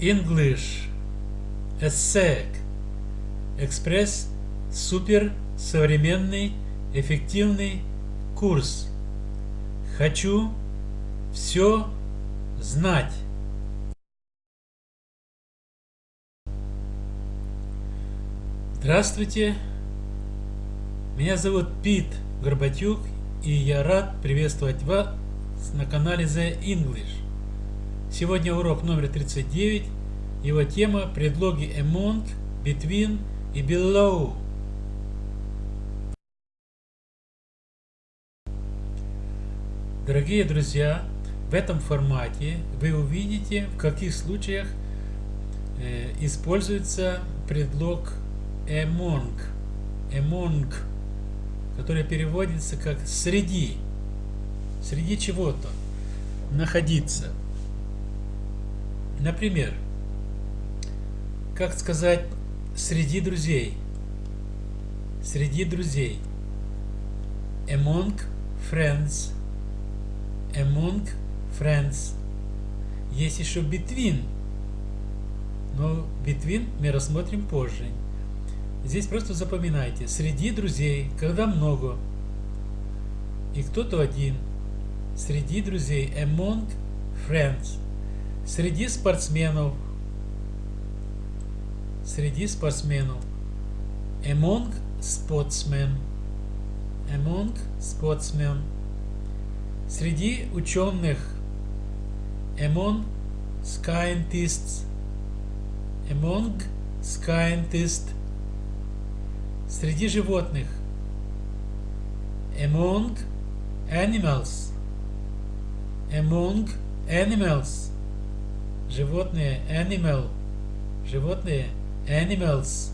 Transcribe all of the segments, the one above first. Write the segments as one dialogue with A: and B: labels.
A: English ESSEC Экспресс супер современный эффективный курс. Хочу все знать. Здравствуйте, меня зовут Пит Горбатюк и я рад приветствовать вас на канале The English. Сегодня урок номер 39. Его тема – предлоги among, between и below. Дорогие друзья, в этом формате вы увидите, в каких случаях э, используется предлог among, among, который переводится как среди, среди чего-то, находиться. Например, как сказать среди друзей? Среди друзей. Among friends. Among friends. Есть еще between. Но between мы рассмотрим позже. Здесь просто запоминайте. Среди друзей, когда много. И кто-то один. Среди друзей. Among friends. Среди спортсменов. Среди спортсменов. Among sportsmen. Among sportsmen. Среди ученых. Among scientists. Among scientists. Среди животных. Among animals. Among animals. Животные. Animal. Животные. Animals.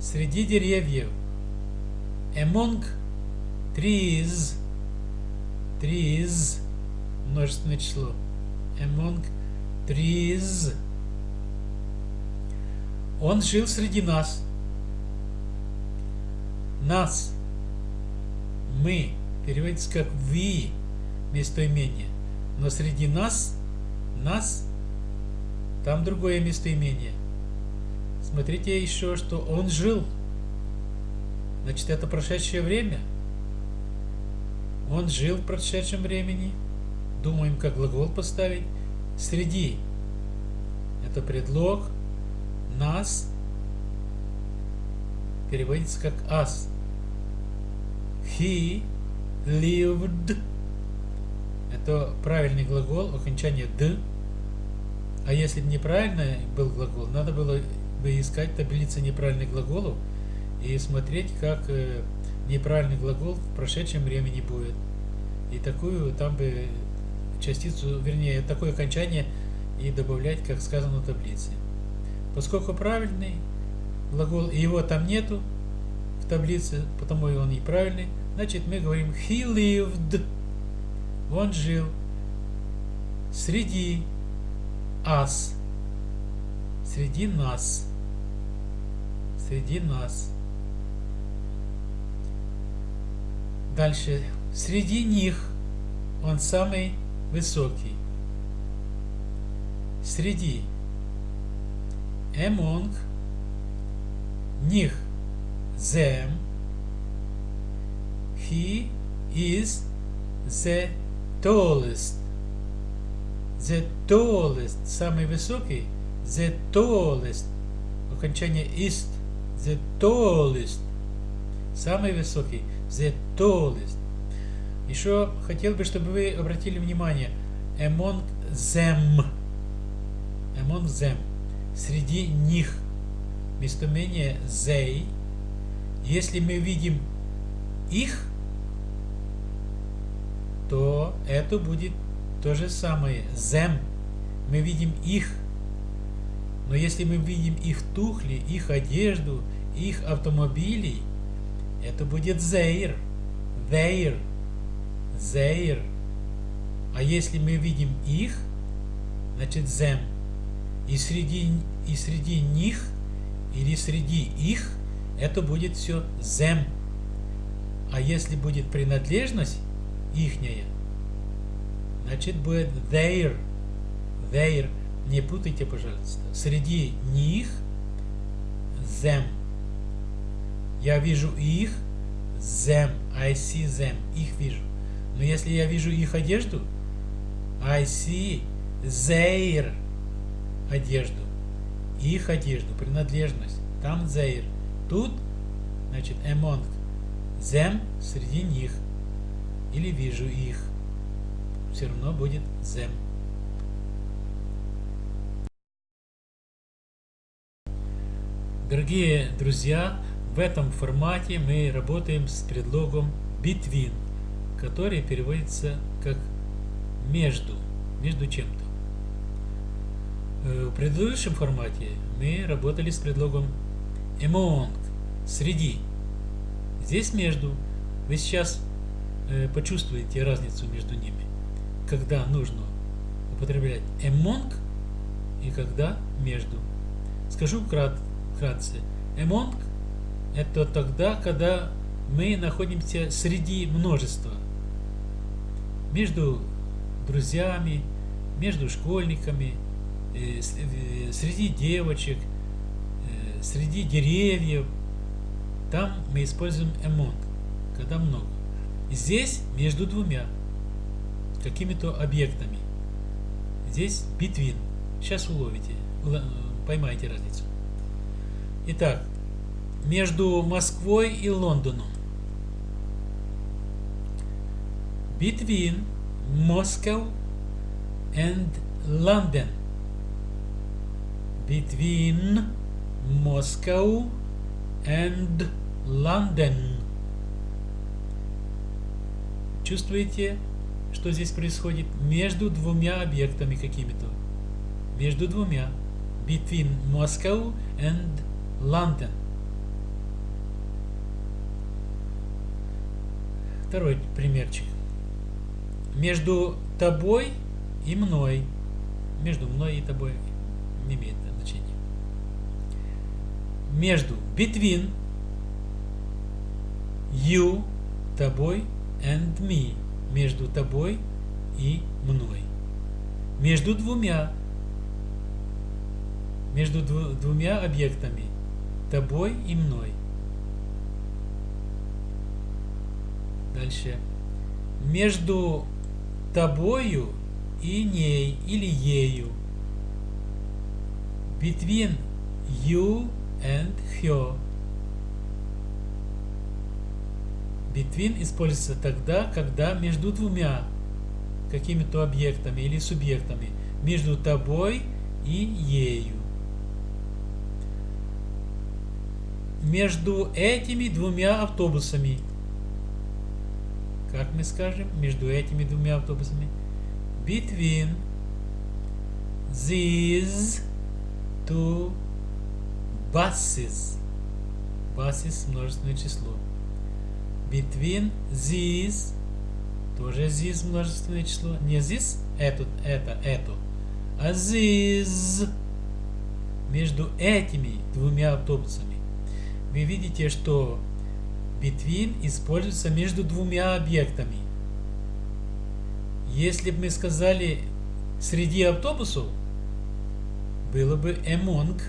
A: Среди деревьев. Among trees. Trees. Множественное число. Among trees. Он жил среди нас. Нас. Мы. Переводится как we. Местоимение. Но среди нас, нас, там другое местоимение. Смотрите еще, что он жил. Значит, это прошедшее время. Он жил в прошедшем времени. Думаем, как глагол поставить. Среди. Это предлог. Нас. Переводится как us. He lived. Это правильный глагол, окончание д. А если неправильно был глагол, надо было бы искать таблицы неправильных глаголов и смотреть, как э, неправильный глагол в прошедшем времени будет. И такую там бы частицу, вернее, такое окончание и добавлять, как сказано в таблице. Поскольку правильный глагол, и его там нету в таблице, потому и он неправильный, значит мы говорим he lived, он жил среди us, среди нас среди нас. Дальше. Среди них он самый высокий. Среди. Among. Них. Them. He is the tallest. The tallest. Самый высокий. The tallest. Окончание ist the tallest. Самый высокий. The tallest. Еще хотел бы, чтобы вы обратили внимание. Among them. Among them. Среди них. Местоимение they. Если мы видим их, то это будет то же самое. Them. Мы видим их. Но если мы видим их тухли, их одежду, их автомобилей, это будет their, their, their. А если мы видим их, значит them. И среди, и среди них, или среди их, это будет все them. А если будет принадлежность ихняя, значит будет their, their. Не путайте, пожалуйста. Среди них them. Я вижу их, them. I see them. Их вижу. Но если я вижу их одежду, I see their одежду. Их одежду, принадлежность. Там their. Тут, значит, among them среди них. Или вижу их. Все равно будет them. Дорогие друзья, в этом формате мы работаем с предлогом between, который переводится как между, между чем-то. Э, в предыдущем формате мы работали с предлогом among, среди. Здесь между. Вы сейчас почувствуете разницу между ними, когда нужно употреблять among и когда между. Скажу вкратце. Among – это тогда, когда мы находимся среди множества. Между друзьями, между школьниками, э, э, среди девочек, э, среди деревьев. Там мы используем among, когда много. Здесь между двумя какими-то объектами. Здесь between. Сейчас уловите, поймаете разницу. Итак, между Москвой и Лондоном. Between Moscow and London. Between Moscow and London. Чувствуете, что здесь происходит? Между двумя объектами какими-то. Между двумя. Between Moscow and Лондон. Второй примерчик. Между тобой и мной. Между мной и тобой не имеет значения. Между between you, тобой and me. Между тобой и мной. Между двумя. Между двумя объектами тобой и мной. Дальше. Между тобою и ней или ею. Between you and her. Between используется тогда, когда между двумя какими-то объектами или субъектами. Между тобой и ею. между этими двумя автобусами. Как мы скажем? Между этими двумя автобусами. Between these two buses. Buses множественное число. Between these тоже these множественное число. Не this, это, это, это. А these между этими двумя автобусами вы видите, что between используется между двумя объектами. Если бы мы сказали среди автобусов, было бы among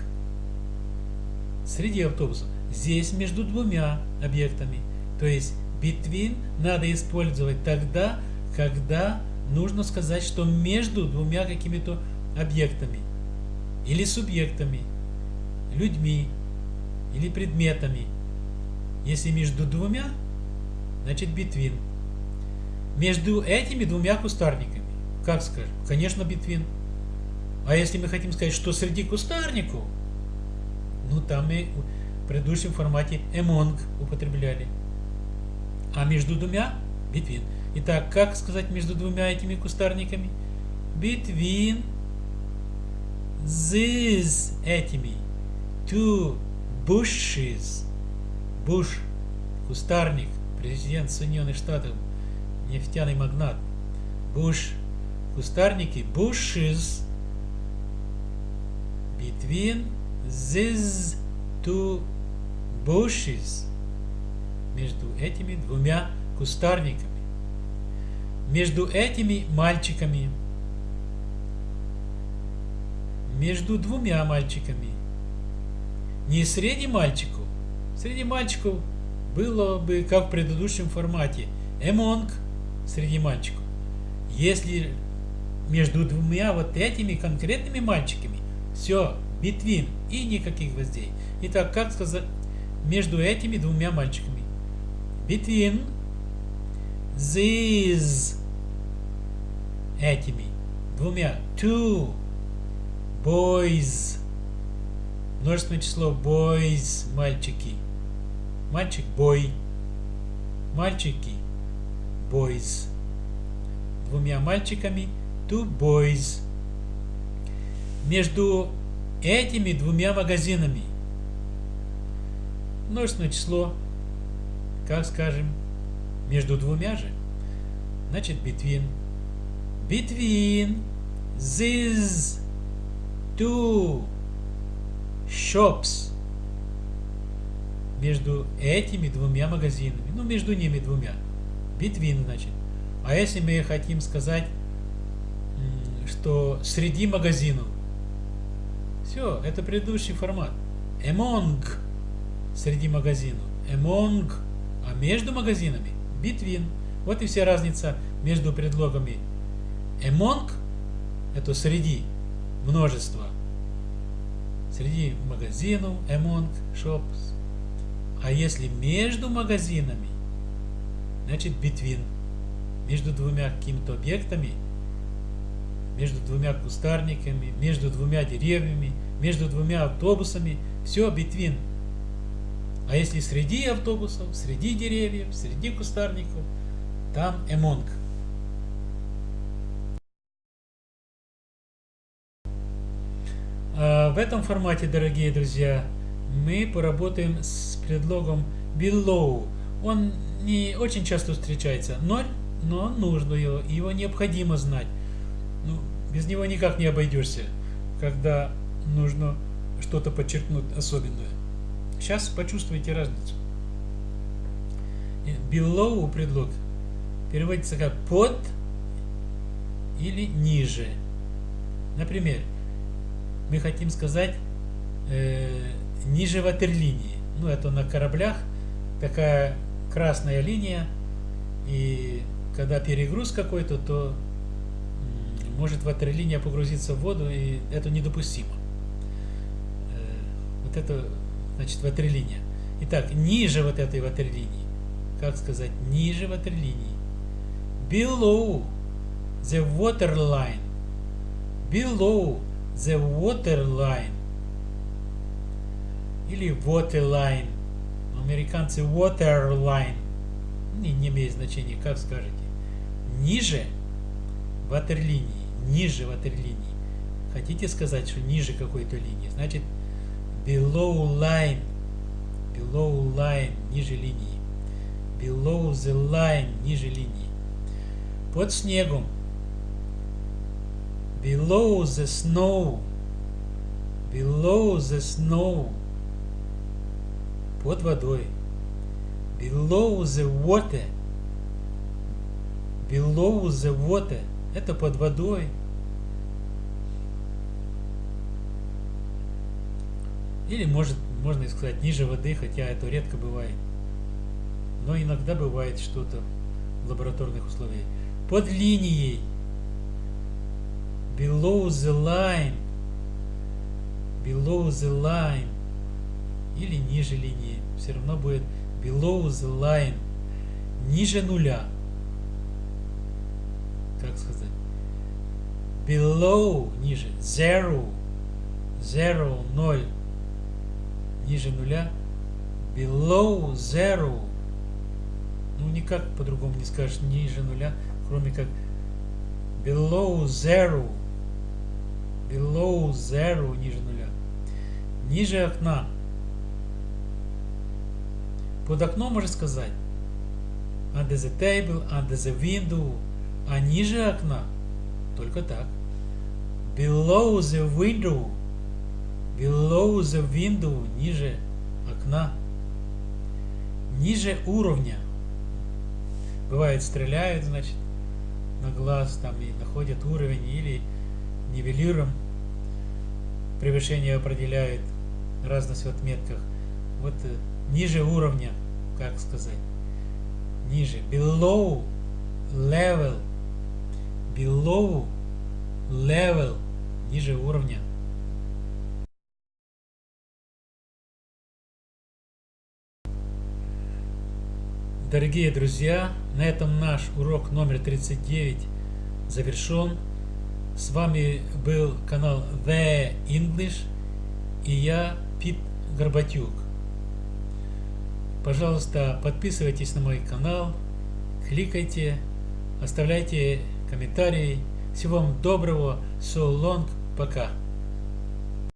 A: среди автобусов. Здесь между двумя объектами. То есть between надо использовать тогда, когда нужно сказать, что между двумя какими-то объектами или субъектами, людьми, или предметами. Если между двумя, значит between. Между этими двумя кустарниками. Как скажем? Конечно, between. А если мы хотим сказать, что среди кустарников, ну там мы в предыдущем формате among употребляли. А между двумя between. Итак, как сказать между двумя этими кустарниками? Between these этими two bushes. Буш, кустарник, президент Соединенных Штатов, нефтяный магнат. Буш, кустарники, bushes between these two bushes. Между этими двумя кустарниками. Между этими мальчиками. между двумя мальчиками. Не среди мальчиков. Среди мальчиков было бы, как в предыдущем формате, among среди мальчиков. Если между двумя вот этими конкретными мальчиками, все, between и никаких гвоздей. Итак, как сказать между этими двумя мальчиками? Between these этими двумя two boys множественное число boys мальчики. Мальчик boy мальчики boys. Двумя мальчиками two boys. Между этими двумя магазинами. Множественное число как скажем между двумя же. Значит between. Between these two shops. Между этими двумя магазинами, ну между ними двумя, between значит. А если мы хотим сказать, что среди магазинов, все, это предыдущий формат. Among. Среди магазинов, among, а между магазинами between. Вот и вся разница между предлогами among это среди множество. Среди магазинов, among shops. А если между магазинами, значит between. Между двумя какими-то объектами, между двумя кустарниками, между двумя деревьями, между двумя автобусами, все between. А если среди автобусов, среди деревьев, среди кустарников, там among. А, в этом формате, дорогие друзья, мы поработаем с предлогом below. Он не очень часто встречается, но, но нужно его, его необходимо знать. Ну, без него никак не обойдешься, когда нужно что-то подчеркнуть особенное. Сейчас почувствуйте разницу. Below предлог переводится как под или ниже. Например, мы хотим сказать э, ниже ватерлинии. Ну, это на кораблях такая красная линия, и когда перегруз какой-то, то может ватерлиния погрузиться в воду, и это недопустимо. Э, вот это, значит, ватерлиния. Итак, ниже вот этой ватерлинии. Как сказать? Ниже ватерлинии. Below the waterline. Below the water line или water line. Американцы water line. Не, не имеет значения, как скажете. Ниже ватерлинии. Ниже ватерлинии. Хотите сказать, что ниже какой-то линии? Значит, below line. Below line. Ниже линии. Below the line. Ниже линии. Под снегом below the snow, below the snow, под водой, below the water, below the water, это под водой. Или может, можно сказать ниже воды, хотя это редко бывает. Но иногда бывает что-то в лабораторных условиях. Под линией below the line, below the line, или ниже линии, все равно будет below the line, ниже нуля. Как сказать? Below, ниже, zero, zero, ноль, ниже нуля, below zero. Ну, никак по-другому не скажешь ниже нуля, кроме как below zero below zero, ниже нуля. Ниже окна. Под окном можно сказать under the table, under the window, а ниже окна только так. Below the window, below the window, ниже окна. Ниже уровня. Бывает стреляют, значит, на глаз там и находят уровень или нивелируем. превышение определяет разность в отметках. Вот э, ниже уровня, как сказать, ниже, below level, below level, ниже уровня. Дорогие друзья, на этом наш урок номер 39 завершен. С вами был канал The English и я, Пит Горбатюк. Пожалуйста, подписывайтесь на мой канал, кликайте, оставляйте комментарии. Всего вам доброго, so long, пока.